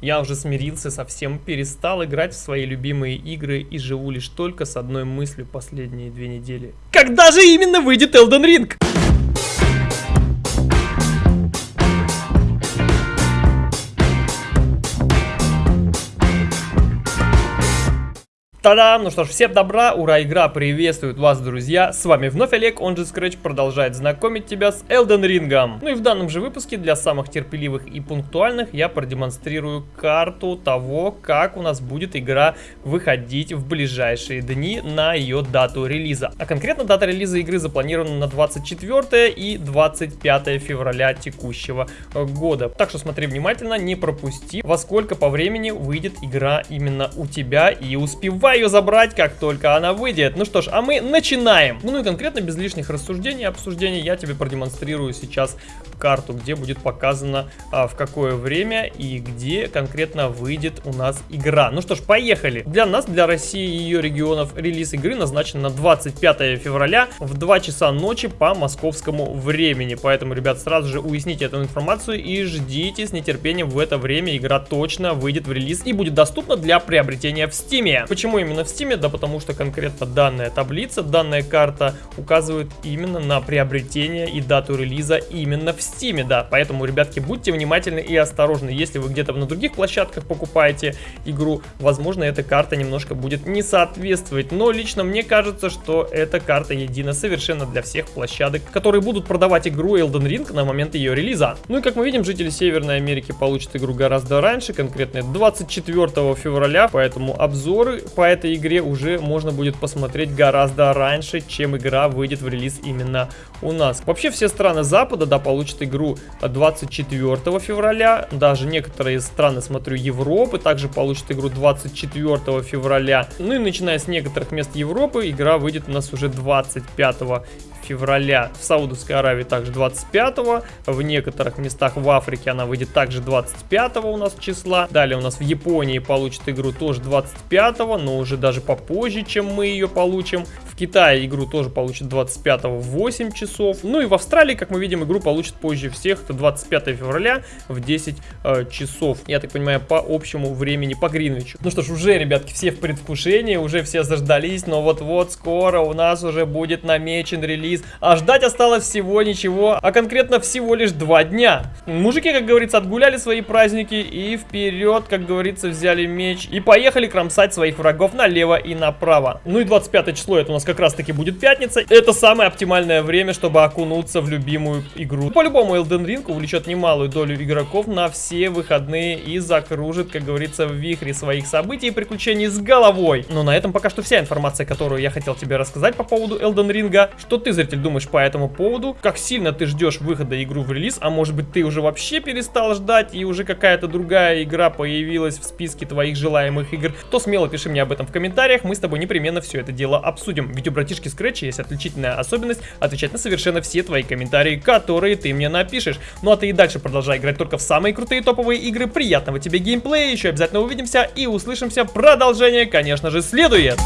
Я уже смирился совсем, перестал играть в свои любимые игры и живу лишь только с одной мыслью последние две недели. Когда же именно выйдет Elden Ring? Та-дам! Ну что ж, всем добра, ура, игра приветствует вас, друзья! С вами вновь Олег, он же Scratch продолжает знакомить тебя с Elden Ring. Ну и в данном же выпуске для самых терпеливых и пунктуальных я продемонстрирую карту того, как у нас будет игра выходить в ближайшие дни на ее дату релиза. А конкретно дата релиза игры запланирована на 24 и 25 февраля текущего года. Так что смотри внимательно, не пропусти, во сколько по времени выйдет игра именно у тебя и успевай ее забрать, как только она выйдет. Ну что ж, а мы начинаем. Ну и конкретно без лишних рассуждений и обсуждений я тебе продемонстрирую сейчас карту, где будет показано а, в какое время и где конкретно выйдет у нас игра. Ну что ж, поехали. Для нас, для России и ее регионов, релиз игры назначен на 25 февраля в 2 часа ночи по московскому времени. Поэтому, ребят, сразу же уясните эту информацию и ждите с нетерпением в это время. Игра точно выйдет в релиз и будет доступна для приобретения в Стиме. Почему именно в Steam? Да потому что конкретно данная таблица, данная карта указывает именно на приобретение и дату релиза именно в Steam, да. Поэтому, ребятки, будьте внимательны и осторожны. Если вы где-то на других площадках покупаете игру, возможно, эта карта немножко будет не соответствовать. Но лично мне кажется, что эта карта едина совершенно для всех площадок, которые будут продавать игру Elden Ring на момент ее релиза. Ну и как мы видим, жители Северной Америки получат игру гораздо раньше, конкретно 24 февраля, поэтому обзоры по этой игре уже можно будет посмотреть гораздо раньше, чем игра выйдет в релиз именно у нас. Вообще все страны Запада, да, получат игру 24 февраля, даже некоторые страны, смотрю, Европы также получат игру 24 февраля. Ну и начиная с некоторых мест Европы, игра выйдет у нас уже 25 февраля. В Саудовской Аравии также 25 в некоторых местах в Африке она выйдет также 25 у нас числа. Далее у нас в Японии получит игру тоже 25 но уже даже попозже, чем мы ее получим. Китае игру тоже получит 25 в 8 часов. Ну и в Австралии, как мы видим, игру получит позже всех, это 25 февраля в 10 э, часов. Я так понимаю, по общему времени, по Гринвичу. Ну что ж, уже, ребятки, все в предвкушении, уже все заждались, но вот-вот скоро у нас уже будет намечен релиз. А ждать осталось всего ничего, а конкретно всего лишь два дня. Мужики, как говорится, отгуляли свои праздники и вперед, как говорится, взяли меч и поехали кромсать своих врагов налево и направо. Ну и 25 число, это у нас как раз таки будет пятница. Это самое оптимальное время, чтобы окунуться в любимую игру. По-любому Elden Ring увлечет немалую долю игроков на все выходные и закружит, как говорится, в вихре своих событий и приключений с головой. Но на этом пока что вся информация, которую я хотел тебе рассказать по поводу Elden Ring. Что ты, зритель, думаешь по этому поводу? Как сильно ты ждешь выхода игру в релиз? А может быть ты уже вообще перестал ждать и уже какая-то другая игра появилась в списке твоих желаемых игр? То смело пиши мне об этом в комментариях, мы с тобой непременно все это дело обсудим. Ведь у братишки Scratch есть отличительная особенность отвечать на совершенно все твои комментарии, которые ты мне напишешь. Ну а ты и дальше продолжай играть только в самые крутые топовые игры. Приятного тебе геймплея, еще обязательно увидимся и услышимся. Продолжение, конечно же, следует.